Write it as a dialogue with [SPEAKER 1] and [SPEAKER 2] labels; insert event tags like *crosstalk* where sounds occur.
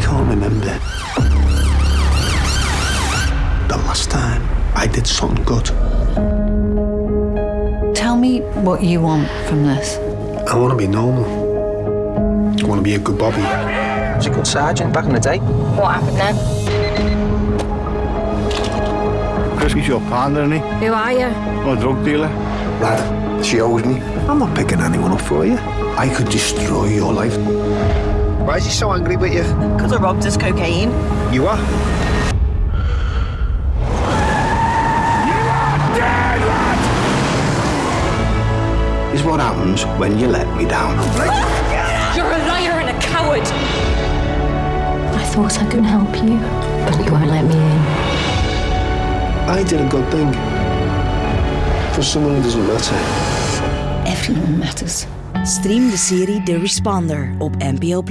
[SPEAKER 1] can't remember the last time I did something good.
[SPEAKER 2] Tell me what you want from this.
[SPEAKER 1] I want to be normal. I want to be a good Bobby.
[SPEAKER 3] I was a good sergeant back in the day.
[SPEAKER 4] What happened then?
[SPEAKER 5] Chris is your partner, isn't he?
[SPEAKER 4] Who are you?
[SPEAKER 5] I'm a drug dealer.
[SPEAKER 1] Lad, she owes me. I'm not picking anyone up for you. I could destroy your life.
[SPEAKER 3] Why is he so angry with you?
[SPEAKER 6] Because I robbed his cocaine.
[SPEAKER 3] You are? You are dead.
[SPEAKER 1] Is what happens when you let me down. *laughs*
[SPEAKER 4] You're a liar and a coward.
[SPEAKER 7] I thought I could help you, but you won't let me in.
[SPEAKER 1] I did a good thing. For someone who doesn't matter.
[SPEAKER 7] Everyone matters.
[SPEAKER 6] Stream de serie The Responder op NPO+.